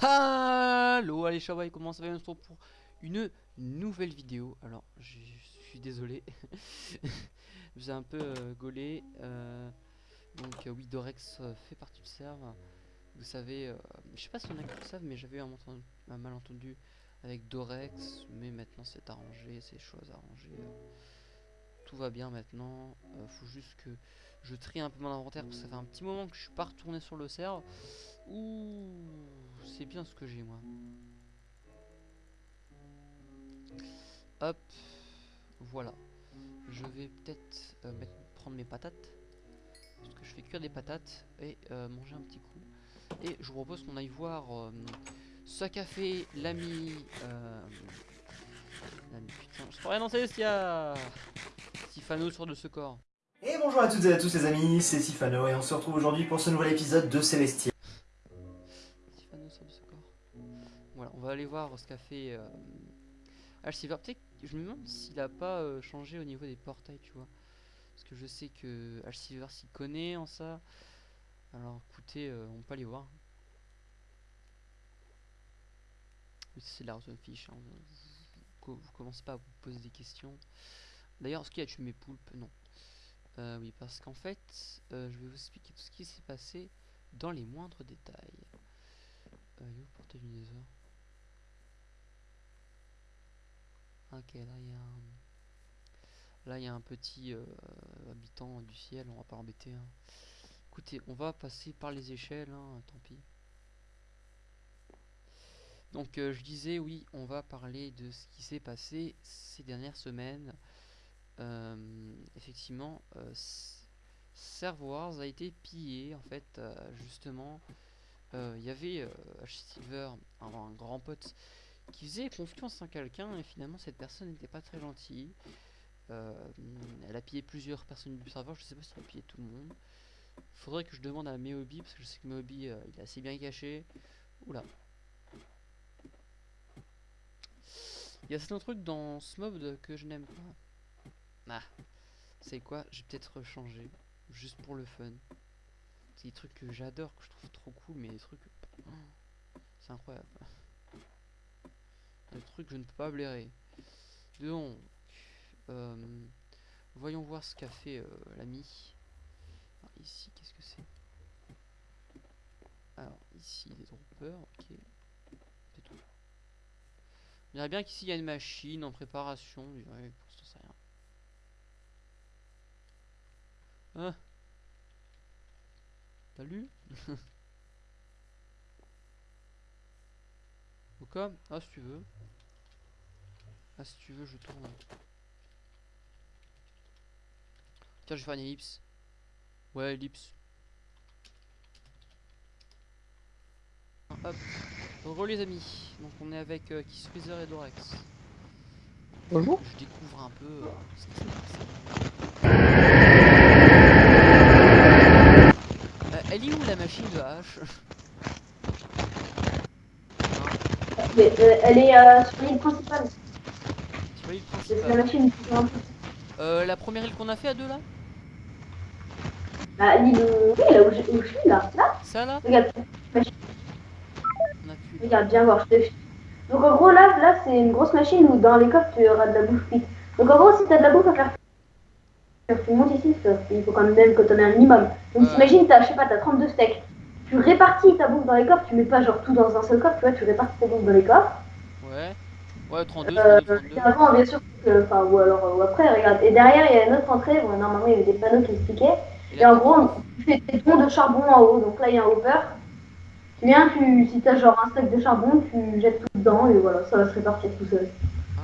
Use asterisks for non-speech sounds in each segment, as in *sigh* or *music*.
Hello, allez Shawai, comment ça va On se retrouve pour une nouvelle vidéo. Alors, je suis désolé, *laughs* j'ai un peu euh, gaulé. euh, donc euh, oui, Dorex fait partie du serve. Vous savez, je sais pas si on a qui le savent, mais j'avais eu un, entendu- un malentendu avec Dorex, mais maintenant c'est arrangé, c'est choses arrangées. tout va bien maintenant. Faut juste que je trie un peu mon inventaire parce que ça fait un petit moment que je suis pas retourné sur le serve. Ouh, c'est bien ce que j'ai moi. Hop, voilà. Je vais peut-être euh, prendre mes patates. Parce que je fais cuire des patates et euh, manger un petit coup. Et je vous propose qu'on aille voir euh, fait l'ami. Euh, l'ami, putain, je crois rien dans Celestia Sifano sur de ce corps. Et bonjour à toutes et à tous les amis, c'est Sifano et on se retrouve aujourd'hui pour ce nouvel épisode de Célestia. Voir ce qu'a fait euh, Alciver. Que je me demande s'il a pas euh, changé au niveau des portails, tu vois. Parce que je sais que Alciver s'y connaît en ça. Alors écoutez, euh, on peut aller voir. C'est la fiche. Hein. Vous, commencez pas à vous poser des questions. D'ailleurs, est-ce qu'il a tué mes poulpes Non. Euh, oui, parce qu'en fait, je vais vous expliquer tout ce qui s'est passé dans les moindres détails. Ok, là il y a un... Là il y a un petit euh, habitant du ciel, on va pas l'embêter. hein. Écoutez, on va passer par les échelles, hein, tant pis. Donc euh, je disais oui, on va parler de ce qui s'est passé ces dernières semaines. Euh, effectivement, Serve Wars a été pillé en fait, justement. Il y avait H. Silver, un grand pote, qui faisait confiance en quelqu'un et finalement cette personne n'était pas très gentille. Euh, elle a pillé plusieurs personnes du serveur, je sais pas si elle a pillé tout le monde. Faudrait que je demande à Meobi parce que je sais que Meobi euh, il est assez bien caché. Oula. Il y a certains trucs dans ce mob que je n'aime pas. Ah, c'est quoi? Je vais peut-être changer, juste pour le fun. C'est des trucs que j'adore, que je trouve trop cool, mais des trucs. oh, c'est incroyable. Trucs que je ne peux pas blairer. Donc, euh, voyons voir ce qu'a fait euh, l'ami. Alors, Ici, qu'est-ce que c'est? Alors, ici, des droppers, ok. C'est tout. On dirait bien qu'ici, il y a une machine en préparation. on dirait, pour l'instant, c'est rien. Hein? T'as lu? *laughs* Ou Ah, si tu veux. Ah, si tu veux, je tourne. Tiens, je vais faire une ellipse. Ouais, ellipse. Hop. Les amis. Donc, on est avec euh, Kiss Freezer et Dorex. Bonjour. Je découvre un peu euh, ce qui s'est passé. Euh, elle est où la machine de hache *laughs* Hein, Mais, euh, elle est euh, sur l'île principale. Sur l'île principale. machine. Euh, la première île qu'on a fait à deux là? Bah, l'île où... Oui, là où je, où je suis, là. Là, Ça là? Regarde. Regarde, viens voir, je te... Donc en gros, là, là c'est une grosse machine où dans les coffres, tu auras de la bouffe vite. Donc en gros, si t'as de la bouffe à faire... Tu montes ici, il faut quand même que t'en aies un minimum. Donc t'imagines, t'as, je sais pas, t'as 32 steaks. Tu répartis ta bouffe dans les coffres, tu mets pas genre tout dans un seul coffre, tu vois, tu répartis ta bouffe dans les coffres. Ouais. Ouais, 32, Euh, 32, 32. et avant, bien sûr, enfin, ou alors, euh, ou après, regarde. Et derrière, il y a une autre entrée, bon, normalement, il y avait des panneaux qui expliquaient. Et en gros, tu fais des troncs de charbon en haut. Donc là, il y a un hopper. Tu viens, tu, si t'as genre un stack de charbon, tu jettes tout dedans et voilà, ça va se répartir tout seul. Ah.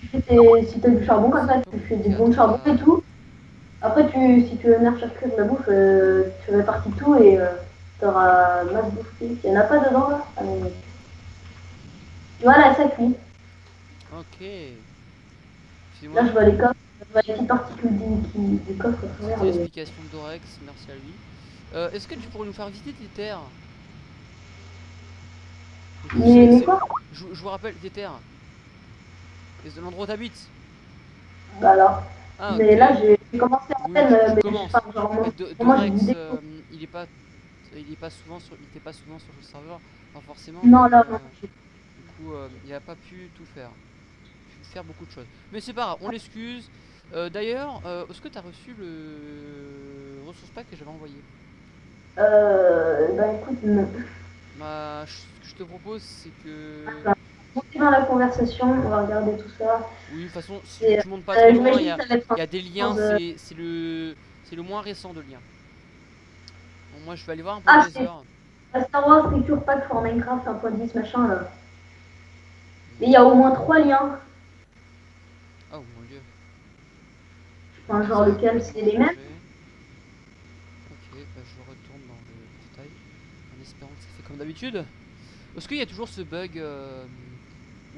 Tu fais tes- si t'as du charbon comme ça, tu fais des bons de charbon et tout. Après, tu, si tu veux venir faire cuire de la bouffe, euh, tu répartis tout et euh, t'auras masse bouffe. Il y en a pas dedans là Ah, mais- Voilà, ça cuit. Ok. Là, je vois les coffres, je vois les petites particules du, qui- du coffre mais- l'explication de Dorex, merci à lui. Euh, Est-ce que tu pourrais nous faire visiter tes terres? Je- Mais, mais quoi? je, je vous rappelle tes terres. C'est l'endroit où t'habites. Bah alors. Ah, Mais là, j'ai commencé à Oui, peine, tu- tu mais commences. enfin, genre, de, moi, Dorex, euh, il est pas Il est pas souvent sur, il était pas souvent sur le serveur, pas forcément. Non, donc, là, euh, non. Du coup, euh, il a pas pu tout faire. Faire beaucoup de choses. Mais c'est pas grave, on l'excuse. D'ailleurs, euh, est-ce que tu as reçu le ressource pack que j'avais envoyé? Euh, bah écoute, non. Bah, ce que je te propose, c'est que. Dans la conversation, on va regarder tout ça. Oui, de toute façon, si Et, tu montes pas Euh, loin, il y a, ça y des liens, de- c'est le, c'est le moins récent de liens. Bon, moi, je vais aller voir un peu Ah, les heures. Star Wars Picture Pack for Minecraft 1.10 machin là. Mais il y a au moins trois liens. Oh mon dieu. Enfin, genre lequel c'est les mêmes. Ok, bah je retourne dans le détail en espérant que ça fait comme d'habitude. Est-ce qu'il y a toujours ce bug euh,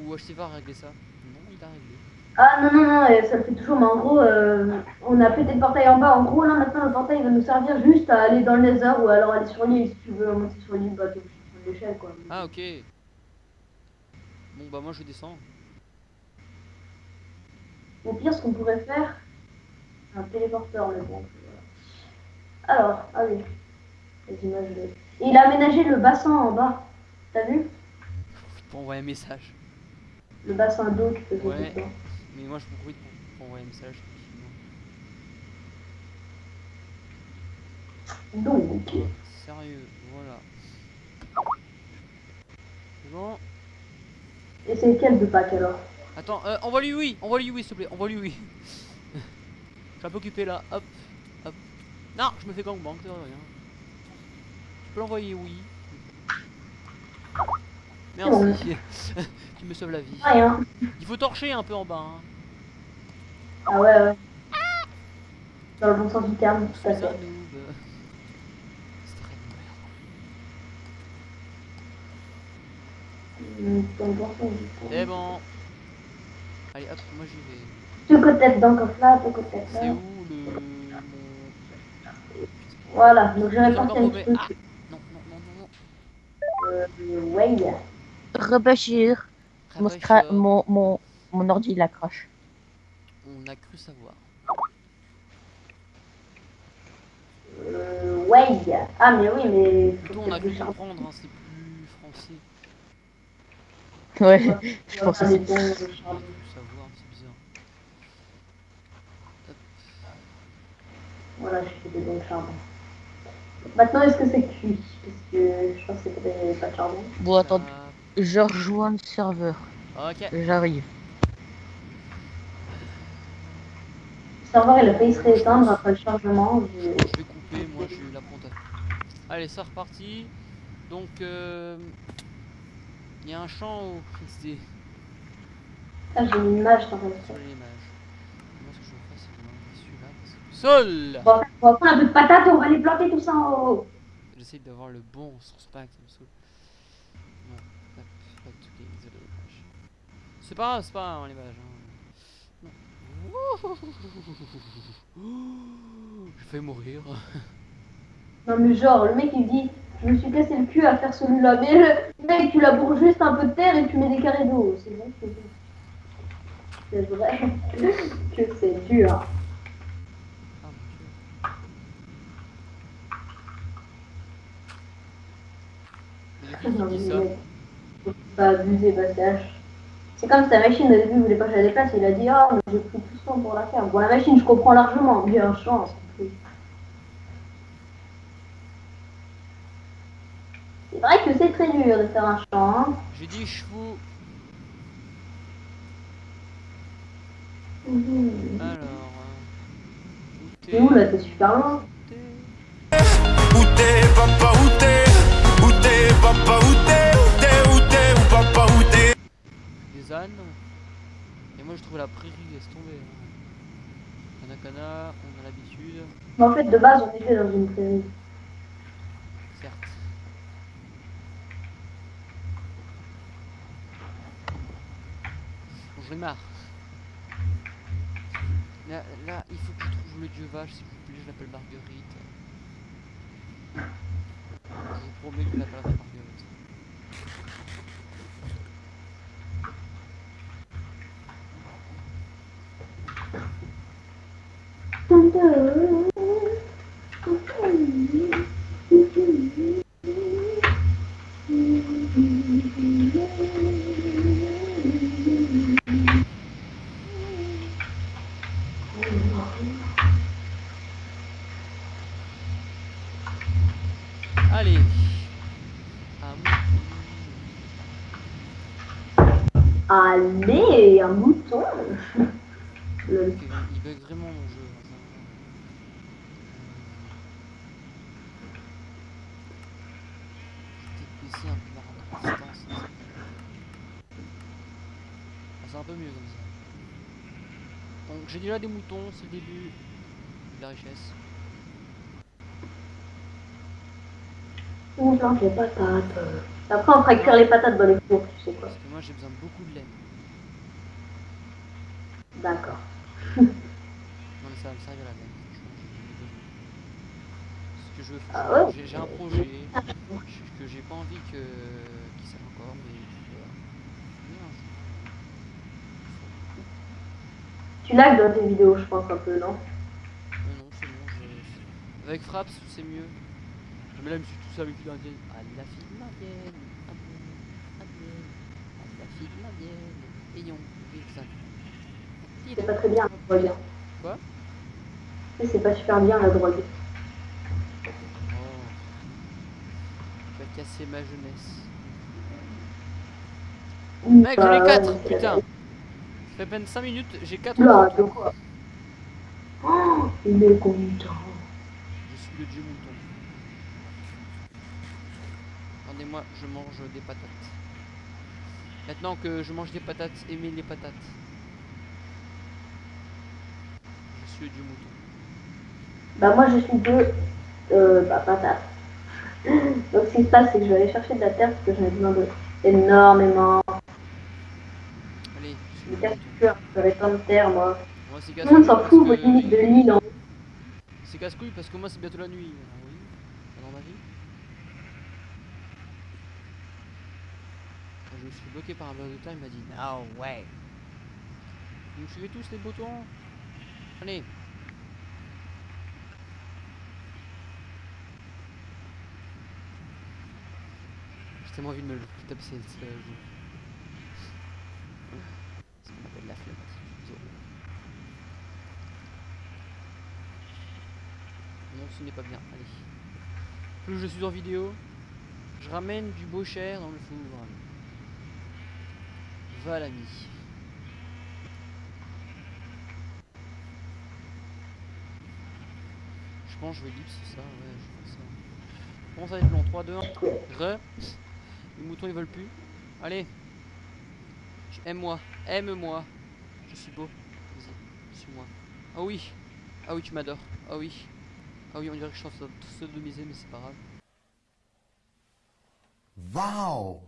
où HTV a réglé ça Non, il a réglé. Ah non, non, non, euh, ça le fait toujours, mais en gros, euh, on a pété le portail en bas. En gros, là maintenant, le portail va nous servir juste à aller dans le nether ou alors aller sur l'île. Si tu veux monter sur l'île, bah prendre l'échelle quoi. Ah ok. Bon bah moi je descends. Au pire, ce qu'on pourrait faire, un téléporteur, mais bon. Alors, ah oui, les images. de- Et il a aménagé le bassin en bas. T'as vu? Pour envoyer un message. Le bassin d'eau qui faisait Ouais. tout ça. Mais moi je me profite pour, pour envoyer un message. Donc, Sérieux, voilà. Bon et c'est quel de Pâques alors? Attends, euh, envoie-lui oui, envoie-lui oui s'il te plaît, envoie-lui oui. *laughs* je suis un peu occupé là, hop, hop. Non, je me fais gangbang, c'est rien. Tu peux l'envoyer oui. Merci. tu *laughs* me sauves la vie. Rien. Il faut torcher un peu en bas. Hein. Ah ouais, ouais. Dans le bon sens du terme, tout Je à fait. noob. C'est bon. C'est. Allez hop, moi j'y vais. Deux côtés dedans comme là, deux côtés C'est là. où le... Voilà, donc mauvais. petit Ah truc. Non, non, non, non, non. Euh, ouais. Rebachir. Mon, scra- mon, mon, mon ordi il accroche. On a cru savoir. Euh, ouais. Ah, mais oui, mais. Plutôt on a cru comprendre, hein, c'est plus français. Ouais, Je *laughs* je pense faire des aussi. bons de On a charbon. cru savoir, c'est bizarre. Voilà, je fais des bons de charbon. Maintenant, est-ce que c'est cuit? Parce que je pense que c'était pas de charbon. Bon, attends, je rejoins le serveur. Ok. J'arrive. Le serveur, il a failli se rééteindre après le chargement. je- Je vais couper, moi eu la ponte. Allez, c'est reparti. Donc, euh, il y a un champ où *laughs* c'est Ah, j'ai une image dans le. Moi, ce que je vais faire, c'est que je celui-là parce que sol. On va, prendre un peu de patates et on va les planter tout ça en haut. J'essaye d'avoir le bon source pack, ça me saoule. Non, hop, hop, ok, désolé, l'image. C'est pas grave, c'est pas grave, l'image. Hein. *laughs* J'ai failli mourir. Non, mais genre, le mec il dit Je me suis cassé le cul à faire celui-là. Mais le mec, tu laboures juste un peu de terre et tu mets des carrés d'eau. C'est bon, c'est bon. C'est vrai *laughs* que c'est dur. Ah Non, mais pas abuser, Bastache. C'est comme si ta machine au début voulait pas que je la déplace, il a dit Ah, mais j'ai pris tout ce temps pour la faire. Bon, la machine, je comprends largement, mais un champ, c'est plus. C'est vrai que c'est très dur de faire un champ, hein. j'ai dit chevaux. Mhm. Alors. euh, où C'est où là? T'es super loin. t'es Où t'es, papa, prairie, laisse tomber. hein. Kanakana, on a l'habitude, Mais en fait, de base, on était dans une prairie. certes. J'en ai marre. Là, là, il faut que je trouve le dieu vache, s'il vous plaît, je l'appelle Marguerite. Je vous promets que je l'appellerai Marguerite. Allez. Allez, un mouton. Un peu la. Ah, c'est un peu mieux comme ça. Donc j'ai déjà des moutons, c'est le début de la richesse. Plante les patates. Après, on fera cuire les patates dans les fours, tu sais quoi. Parce que moi j'ai besoin de beaucoup de laine. D'accord. Non mais ça va me servir la laine. franchement, j'ai besoin. Ce que je veux faire, Ah j'ai- un projet que- que j'ai pas envie que serve encore, mais Tu lags dans tes vidéos, je pense, un peu, non? Non, non, c'est bon. Je... Avec Fraps, c'est mieux. Mais là, je me suis tout seul avec l'indienne. Ah, la fille. Indienne, indienne. Ah, la fille. Ayons, Wilson. C'est pas très bien la drogue. Quoi? C'est pas super bien la drogue. Oh. Tu vas casser ma jeunesse. Mec, j'en ai Bah, 4, ouais, c'est- putain. Ça fait à peine 5 minutes, j'ai 4 Oula, de quoi Oh, il est content. Je suis le dieu mouton. Attendez-moi, je mange des patates. Maintenant que je mange des patates, aimez les patates. Je suis le dieu mouton. Bah moi je suis deux euh, bah, patates. Donc ce qui se passe c'est que je vais aller chercher de la terre parce que j'en ai besoin de énormément. Allez, je Je vais mouton. faire j'aurai plein de terre moi. Moi, c'est Tout le monde s'en fout, limite de l'île en C'est casse-couille parce que moi, c'est bientôt la nuit. Oui, dans ma vie. Je me suis bloqué par un bloc de terre, il m'a dit No way. Vous suivez tous les boutons Allez. Tellement envie de me le taper cette euh, joue. Ce qu'on appelle la flemme. Non, ce n'est pas bien. Allez. Plus je suis en vidéo, je ramène du beau cher dans le four. Va l'ami. Je pense que je vais lipse ça, ouais, je pense ça. Comment ça va être long 3, 2, 1. Re. Les moutons ils veulent plus. Allez. Aime-moi. Aime-moi. Je suis beau. Vas-y. Suis-moi. Ah oui. Ah oui, tu m'adores. Ah oui. Ah oui, on dirait que je suis en train de sodomiser, mais c'est pas grave. Wow!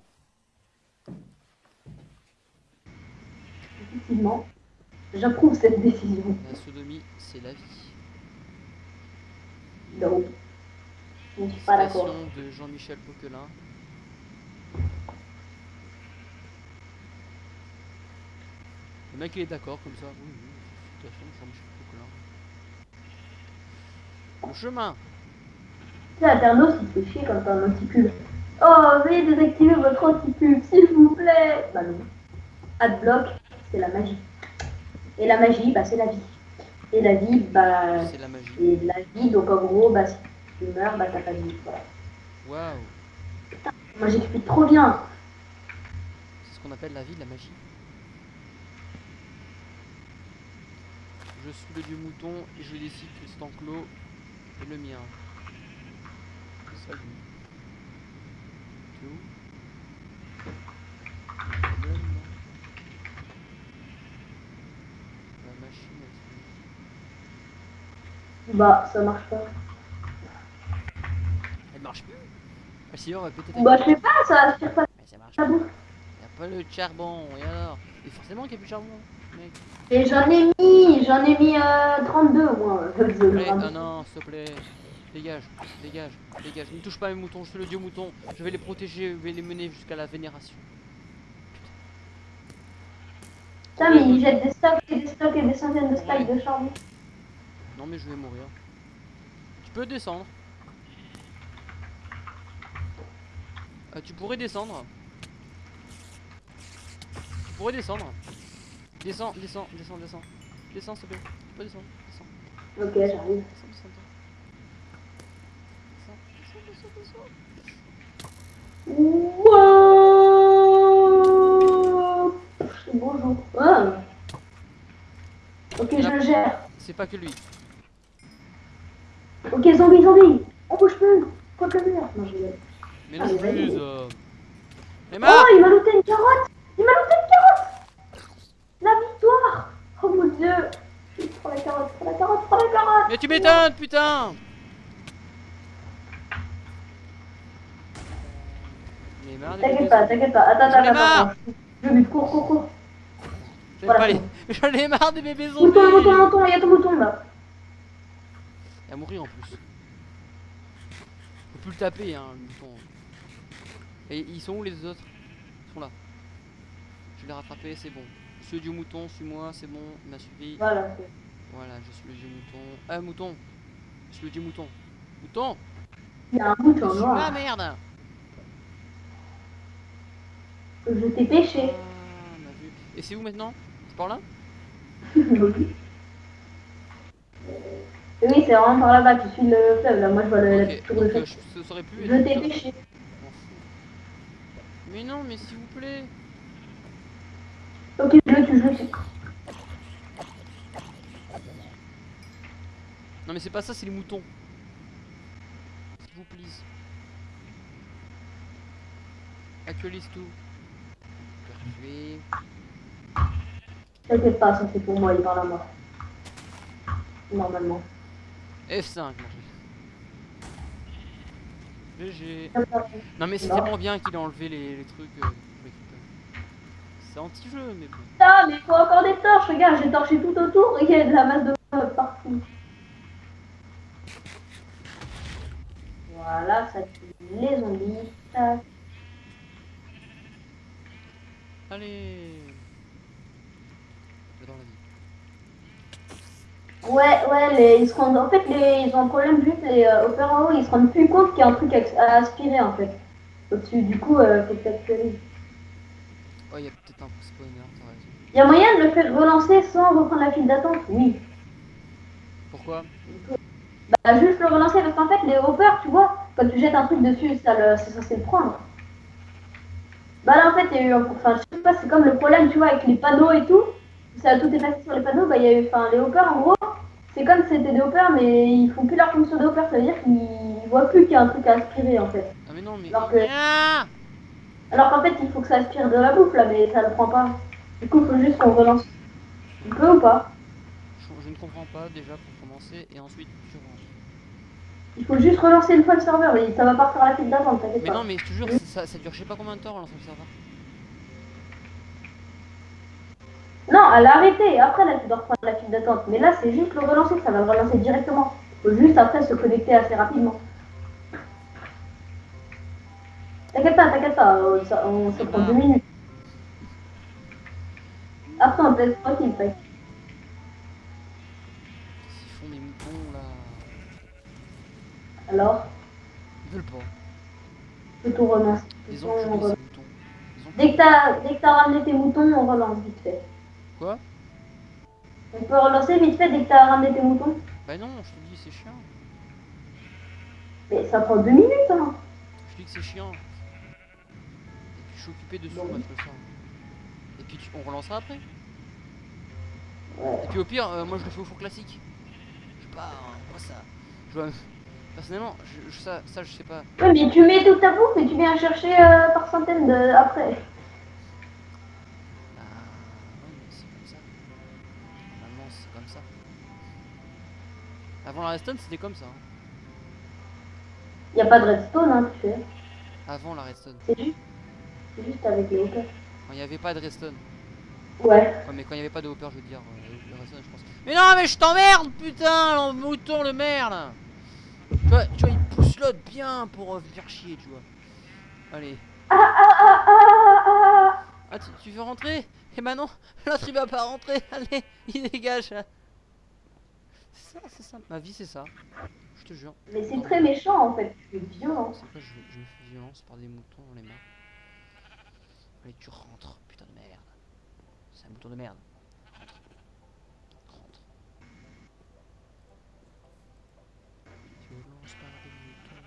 Effectivement, j'approuve cette décision. La sodomie, c'est la vie. Donc, je ne suis pas d'accord. De Jean-Michel Poquelin. Mec il est d'accord comme ça. Oui, oui, citation de Jean-Michel Poquelin. Le chemin. Il fait chier quand t'as un anti-pub. Oh, veuillez désactiver votre anti-pub, s'il vous plaît. Bah non. Adblock, c'est la magie. Et la magie, bah c'est la vie. Et la vie, bah C'est la magie. c'est la vie, donc en gros, bah si tu meurs, bah t'as pas de vie. Voilà. Waouh. Moi j'explique trop bien. C'est ce qu'on appelle la vie de la magie. Je suis le dieu mouton et je décide que cet enclos est le mien. Salut. T'es où? La machine elle, Bah ça marche pas. elle marche plus? Ah si on va ta Bah je sais pas, ça aspire pas Mais ça marche la pas. Y'a pas le charbon, et alors? Et forcément qu'il y a plus de charbon, mec. Et j'en ai mis, j'en ai mis euh, 32 moi. Je le Allez, ramasse. ah non, s'il te plaît. Dégage, dégage, dégage. Ne touche pas mes moutons, je suis le dieu mouton. Je vais les protéger, je vais les mener jusqu'à la vénération. Putain, mais ils jettent des stocks et des stocks et des centaines de stacks de charbon. Non mais je vais mourir. Tu peux descendre. Euh, tu pourrais descendre. Tu pourrais descendre. Descends, descends, descends, descends. Descends, s'il te plaît. Tu peux descendre, descends. Ok, j'arrive. Descends, descends, descends. Descends, descends, descends, descends. Wow Bonjour. Ah. Ok, je le gère. C'est pas que lui. Ok, zombie, zombie Oh, bouge plus Quoi que le mur Non, je vais... Mais non, ah, plus... Euh... Mais ma... Oh, il m'a looté une carotte Prends la carotte, prends la carotte, prends la carotte Mais tu m'étonnes, putain T'inquiète pas, t'inquiète pas. Attends, attends, attends. attends. Je bute, cours, Voilà, les... *laughs* J'en ai marre des bébés zombies Mouton, mouton, mouton, il y a ton mouton là. Il va mourir en plus. Faut plus le taper, hein, le mouton. Et ils sont où les autres? Ils sont là. Je l'ai rattrapé, c'est bon. Monsieur du mouton, suis-moi, c'est bon, il m'a suivi. Voilà. Voilà, je suis le mouton. Ah, mouton Je suis le mouton. Mouton Il y a un mouton noir. merde Je t'ai pêché. Ah, vu. Et c'est où maintenant? C'est par là? *laughs* Oui, c'est vraiment par là-bas. Tu suis le fleuve là. Moi, je vois le, la Ok, petite tour de euh, je. Je t'ai pêché. Je. Mais non, mais s'il vous plaît Ok, je le tue, je le tue. Non mais c'est pas ça, c'est les moutons. S'il vous plaît. Actualise tout. Pertuis. T'inquiète pas, ça c'est pour moi, il parle à moi. Normalement. F5, non, je- GG. Non mais c'est tellement bien qu'il a enlevé les, les trucs. euh, anti-jeu, mais bon. Putain, mais il faut encore des torches. Regarde, j'ai torché tout autour et il y a de la masse de partout. Voilà, ça tue les zombies. Tac. Allez J'adore la vie. Ouais, ouais, les, ils se rendent, en fait, les, ils ont un problème juste, les euh, Haut, ils se rendent plus compte qu'il y a un truc à, à aspirer en fait. Au-dessus, du coup, euh, faut que t'actualises. Oh, il y a peut-être un spawner, t'as raison. Il y a moyen de le faire relancer sans reprendre la file d'attente Oui. Pourquoi? Bah, juste le relancer parce qu'en fait, les hoppers, tu vois, quand tu jettes un truc dessus, ça le, c'est censé le prendre. Bah là, en fait, il y a eu un. Enfin, je sais pas, c'est comme le problème, tu vois, avec les panneaux et tout. Ça a tout effacé sur les panneaux, bah, il y a eu. Enfin, les hoppers, en gros, c'est comme si c'était des hoppers, mais ils font plus leur fonction de hopper, ça veut dire qu'ils voient plus qu'il y a un truc à aspirer en fait. Ah mais non, mais... Alors que- Ah Alors qu'en fait, il faut que ça aspire de la bouffe là, mais ça le prend pas. Du coup, il faut juste qu'on relance. Tu peux ou pas je, je ne comprends pas déjà pour commencer, et ensuite tu rentres. Il faut juste relancer une fois le serveur et ça va partir à la file d'attente, t'inquiète Mais pas. non, mais je te jure, ça, ça dure je sais pas combien de temps relancer le serveur. Non, elle a arrêté. Après, là, tu dois reprendre la file d'attente. Mais là, c'est juste le relancer, ça va le relancer directement. Faut juste après se connecter assez rapidement. T'inquiète pas, t'inquiète pas, ça, on se prend deux minutes. Après, on te laisse tranquille, t'inquiète. S'ils font mes moutons là. Alors, Ils veulent pas. je. Ils ont ces relance. Ils ont Dès que t'as dès que t'as ramené tes moutons, on relance vite fait. Quoi? On peut relancer vite fait dès que t'as ramené tes moutons. Bah non, je te dis c'est chiant. Mais ça prend deux minutes, hein. Je te dis que c'est chiant. Je suis occupé dessus. Et puis tu- on relancera après. Et puis au pire, euh, moi je le fais au four classique. Je sais pas, hein, moi ça. Je vois. Personnellement, je, je- ça, ça je sais pas. Ouais, mais tu mets toute ta bouffe et tu viens chercher euh, par centaines de... après. Bah ouais, mais c'est comme ça. Normalement c'est comme ça. Avant la redstone c'était comme ça. hein. Y a pas de redstone, hein, tu fais. Avant la redstone. C'est juste, juste avec les hauteurs. Quand il n'y avait pas de redstone. Ouais. Ouais, mais quand il n'y avait pas de hopper, je veux dire, euh, le redstone, je pense. Mais non, mais je t'emmerde, putain, le mouton, le merde Tu vois, tu vois, il pousse l'autre bien pour euh, faire chier, tu vois. Allez. Ah ah ah ah ah Ah, tu, tu veux rentrer? Eh ben non, *laughs* l'autre il va pas rentrer, *laughs* allez, il dégage. C'est ça, c'est ça, ma vie c'est ça. Je te jure. Mais c'est très méchant en fait, c'est violent. C'est quoi, je, je me fais violence par des moutons dans les mains. Allez, tu rentres, putain de merde. C'est un mouton de merde. Rentre. Rentre. Violence par des moutons.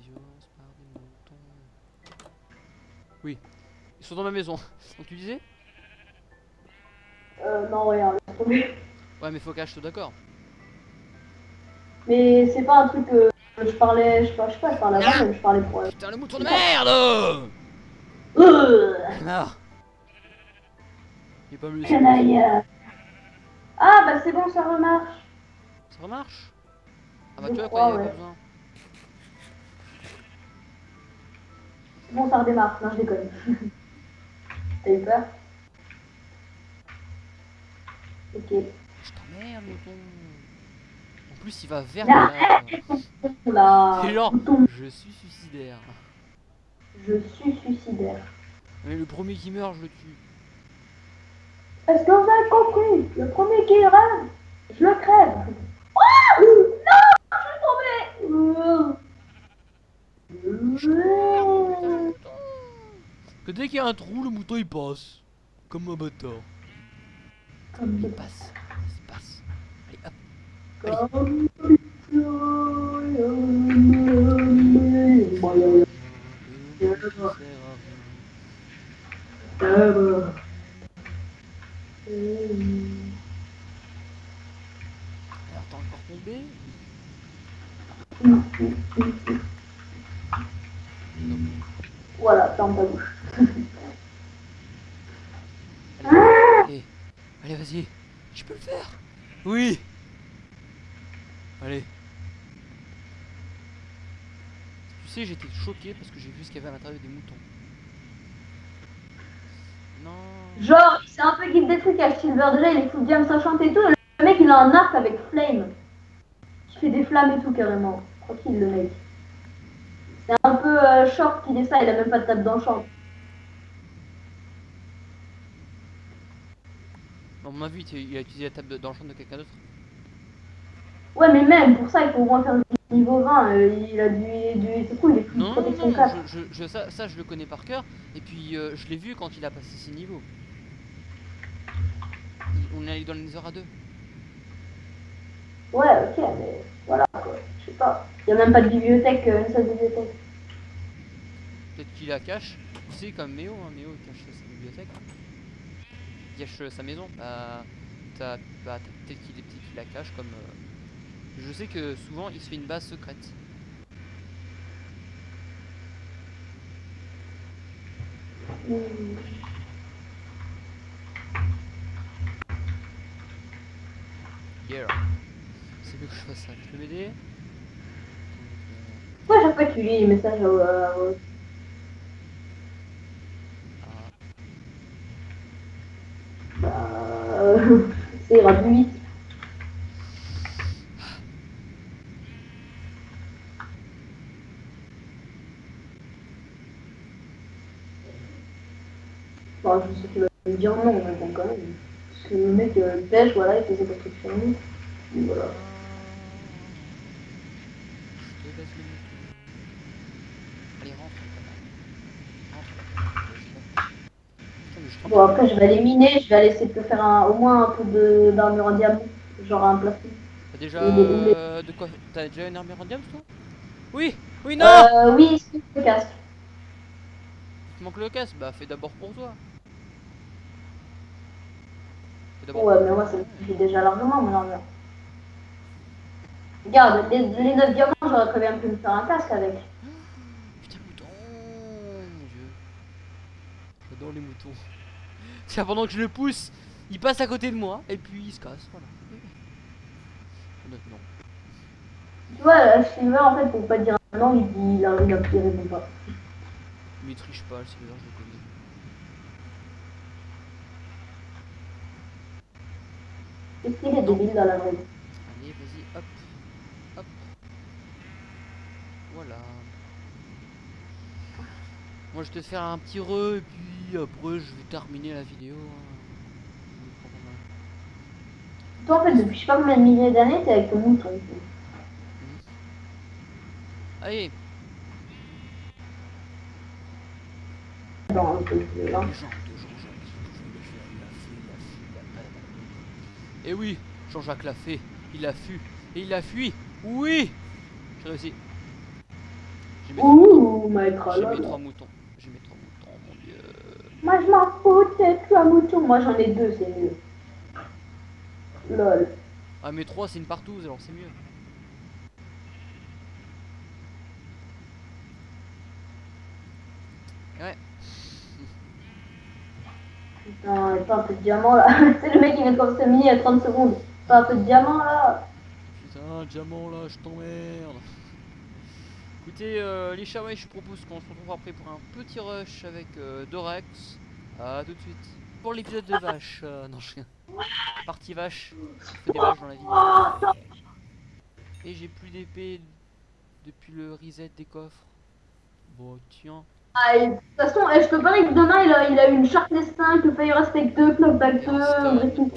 Violence par des moutons. Oui. Ils sont dans ma maison. Donc tu disais? Euh, non, rien, tomber. Ouais, mais faut je sois d'accord. Mais c'est pas un truc que je parlais, je sais pas, je sais pas, je parlais avant, mais je parlais pour. euh, Putain, le mouton de merde Euh, Ah Il est pas mieux. canaille. Ah bah c'est bon, ça remarche. Ça remarche? Ah bah tu vois quoi, il y a ouais. pas besoin. Bon, ça redémarre. Non, je déconne. *laughs* T'as eu peur? Ok. Je t'emmerde. En plus, il va vers là. Genre, Bouton, je suis suicidaire. Je suis suicidaire. Mais le premier qui meurt, je le tue. Est-ce que vous avez compris Le premier qui rêve, je le crève. Ah Non Je suis tombé Que dès qu'il y a un trou, le mouton il passe. Comme un bâtard. Comme Il passe. Il passe. Allez, hop. Comme rien. Euh, Alors t'es encore tombé Non. Voilà, ferme ta bouche. Allez, allez, vas-y. Je peux le faire? Oui. Allez. Tu sais, j'étais choqué parce que j'ai vu ce qu'il y avait à l'intérieur des moutons. Non. Genre, c'est un peu Guide des trucs à Silver déjà, il est full jam sachant et tout. Le mec, il a un arc avec flame. Qui fait des flammes et tout, carrément. Tranquille, le mec. C'est un peu euh, short qu'il est ça, il a même pas de table d'enchant. À mon avis, il a utilisé la table d'enchant de quelqu'un d'autre. Ouais, mais même pour ça, il faut au moins faire du niveau 20. euh, il a du. du c'est cool, il est full Non, non, protection non, 4. je, je- ça, ça, je le connais par cœur. Et puis euh, je l'ai vu quand il a passé ses niveaux. On est allé dans les heures à deux. Ouais, ok, mais voilà quoi. Je sais pas. Il y a même pas de bibliothèque, euh, une seule bibliothèque. Peut-être qu'il la cache. Tu sais, comme Méo, hein, Méo il cache sa bibliothèque. Il cache sa maison. Bah, t'as- bah, peut-être qu'il est petit qu'il la cache comme. euh, Je sais que souvent il se fait une base secrète. Yeah. C'est mieux que je fasse ça. Tu peux m'aider? Pourquoi chaque fois que tu lis les messages au. euh, au- euh, ah, Bah, euh, *laughs* ça ira Bon, je sais qu'il va me dire non, mais bon, quand même. Parce que le mec, euh, pêche, voilà, il fait ses constructions. Et voilà. Bon, après, je vais aller miner, je vais aller essayer de te faire un, au moins un peu de- d'armure en diamant. Genre un plafond. T'as déjà euh, de quoi T'as déjà une armure en diamant toi? Oui Oui non Euh, oui, c'est le casque. Il te manque le casque Bah fais d'abord pour toi. Ouais, mais moi, ça me suffit déjà largement, mon armure. Regarde, les, les 9 diamants, j'aurais très bien pu me faire un casque avec. Putain le mouton Mon dieu. J'adore les moutons. Tiens pendant que je le pousse, il passe à côté de moi et puis il se casse, voilà. Non, non. Tu vois, euh, Silver, en fait, pour pas dire un nom, il dit, il a a il répond pas. Mais il triche pas, le Silver, je le connais. Qu'est-ce qu'il est débile dans la vie Allez, vas-y, hop, hop. Voilà. Moi, je vais te faire un petit re et puis après, je vais terminer la vidéo. hein. Toi, en fait, depuis je sais pas combien de milliers d'années, t'es avec ton mouton. Allez, Dans un peu de les là. gens de Jean-Jacques, il pouvait le faire, il a fait, il a fait, il a pas- Et oui, Jean-Jacques l'a fait, il a fui, et il a fui. Oui J'ai réussi. J'ai mes, Ouh, my j'ai mes trois moutons. J'ai mes trois moutons, mon dieu. Moi, je m'en fous, t'es plus un mouton. Moi, j'en ai deux, c'est mieux. Lol. Ah mais 3 c'est une partouze alors c'est mieux. Ouais. Putain, pas un peu de diamant là. *laughs* C'est le mec qui vient de commencer mini à 30 secondes. Pas un peu de diamant là. Putain, diamant là, je t'emmerde. Écoutez, euh, les chavets, je propose qu'on se retrouve après pour un petit rush avec euh, Dorex. Tout de suite. Pour l'épisode de vache. euh, *laughs* non, je Partie vache. Il des vaches dans la vie. Et j'ai plus d'épée depuis le reset des coffres. Bon, tiens. Ah, de toute façon, eh, je te parie que demain il a, il a une Sharpness 5, le Fire Aspect 2, Knockback 2, Stone. Breaking.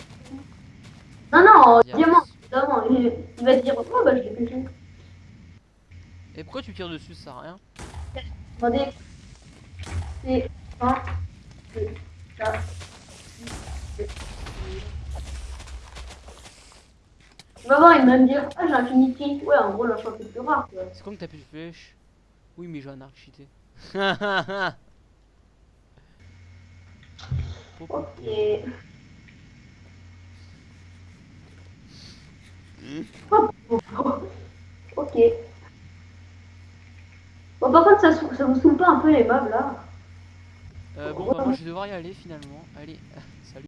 Non, non, Diamant. diamant, évidemment. Il, il va dire, oh bah je l'ai pêché. Et pourquoi tu tires dessus, ça sert à rien Attendez. C'est 1, 2, 4, 6, 7, Tu vas voir, il va me dire, ah j'ai Infinity. Ouais, en gros, la chance est plus rare. C'est comme t'as plus de flèches Oui, mais j'ai un arc cheaté. Ok. ok. Bon, par contre, ça, ça vous saoule pas un peu les mobs là Euh, bon, bah, moi je vais devoir y aller finalement. Allez.